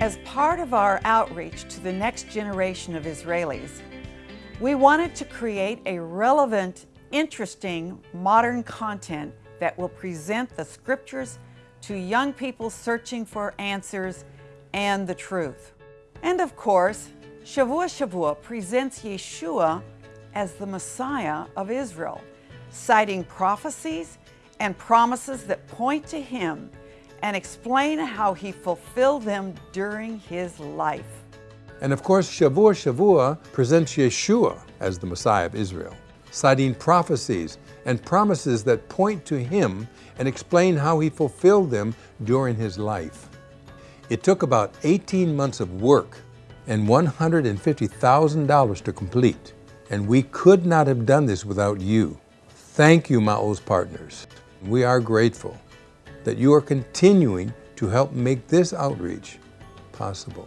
As part of our outreach to the next generation of Israelis, we wanted to create a relevant, interesting, modern content that will present the scriptures to young people searching for answers and the truth. And of course, Shavua Shavua presents Yeshua as the Messiah of Israel, citing prophecies and promises that point to him and explain how he fulfilled them during his life. And of course, Shavua Shavua presents Yeshua as the Messiah of Israel, citing prophecies and promises that point to him and explain how he fulfilled them during his life. It took about 18 months of work and $150,000 to complete, and we could not have done this without you. Thank you, Ma'oz partners. We are grateful that you are continuing to help make this outreach possible.